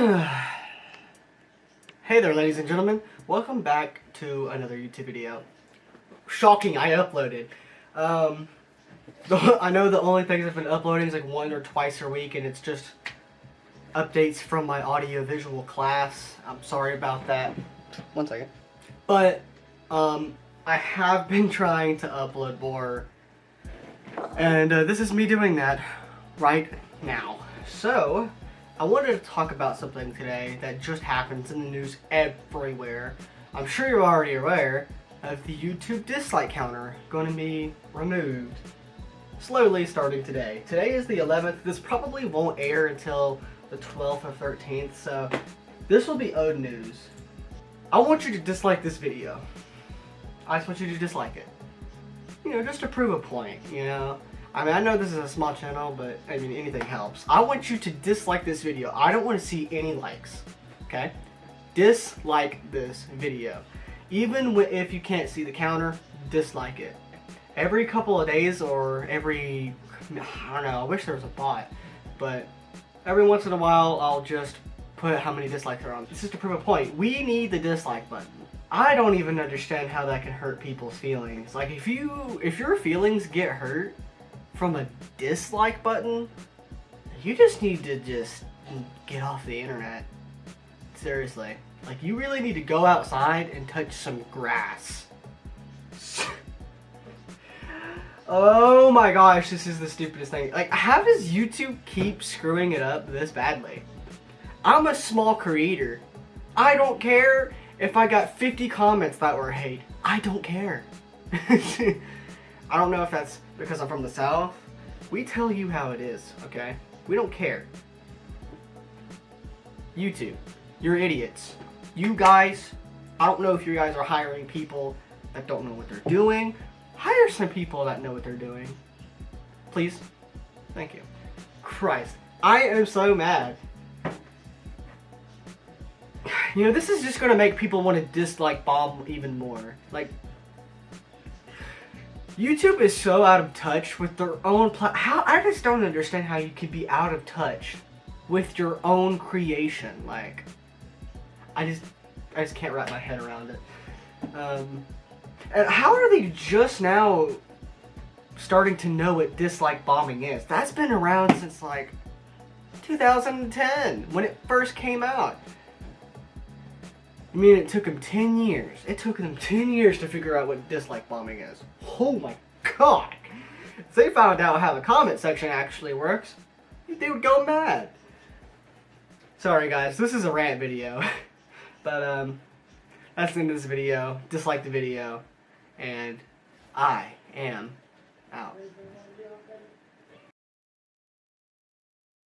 hey there ladies and gentlemen, welcome back to another YouTube video. Shocking, I uploaded. Um, I know the only things I've been uploading is like one or twice a week and it's just updates from my audio-visual class. I'm sorry about that. One second. But, um, I have been trying to upload more and uh, this is me doing that right now. So, I wanted to talk about something today that just happens in the news everywhere. I'm sure you're already aware of the YouTube dislike counter going to be removed slowly starting today. Today is the 11th. This probably won't air until the 12th or 13th, so this will be old news. I want you to dislike this video. I just want you to dislike it. You know, just to prove a point, you know? I mean, I know this is a small channel, but I mean, anything helps. I want you to dislike this video. I don't want to see any likes, okay? Dislike this video. Even if you can't see the counter, dislike it. Every couple of days or every, I don't know, I wish there was a bot, but every once in a while, I'll just put how many dislikes are on. This is to prove a point. We need the dislike button. I don't even understand how that can hurt people's feelings. Like if you, if your feelings get hurt from a dislike button, you just need to just get off the internet. Seriously. Like, you really need to go outside and touch some grass. oh my gosh, this is the stupidest thing. Like, how does YouTube keep screwing it up this badly? I'm a small creator. I don't care if I got 50 comments that were hate. I don't care. I don't know if that's because I'm from the South. We tell you how it is, okay? We don't care. YouTube, you're idiots. You guys, I don't know if you guys are hiring people that don't know what they're doing. Hire some people that know what they're doing. Please. Thank you. Christ. I am so mad. You know, this is just going to make people want to dislike bomb even more. Like, YouTube is so out of touch with their own how I just don't understand how you can be out of touch with your own creation. Like, I just I just can't wrap my head around it. Um, and how are they just now starting to know what dislike bombing is? That's been around since like 2010 when it first came out. I mean, it took them 10 years. It took them 10 years to figure out what dislike bombing is. Oh my god. If they found out how the comment section actually works, they would go mad. Sorry guys, this is a rant video. but um, that's the end of this video. Dislike the video. And I am out.